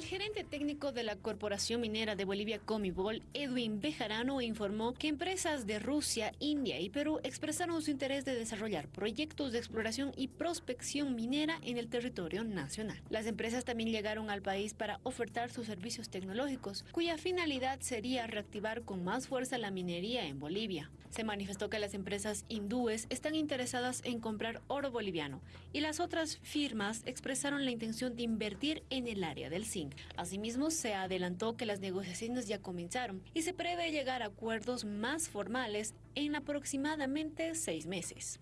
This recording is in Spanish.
El gerente técnico de la Corporación Minera de Bolivia Comibol, Edwin Bejarano, informó que empresas de Rusia, India y Perú expresaron su interés de desarrollar proyectos de exploración y prospección minera en el territorio nacional. Las empresas también llegaron al país para ofertar sus servicios tecnológicos, cuya finalidad sería reactivar con más fuerza la minería en Bolivia. Se manifestó que las empresas hindúes están interesadas en comprar oro boliviano y las otras firmas expresaron la intención de invertir en el área del zinc. Asimismo, se adelantó que las negociaciones ya comenzaron y se prevé llegar a acuerdos más formales en aproximadamente seis meses.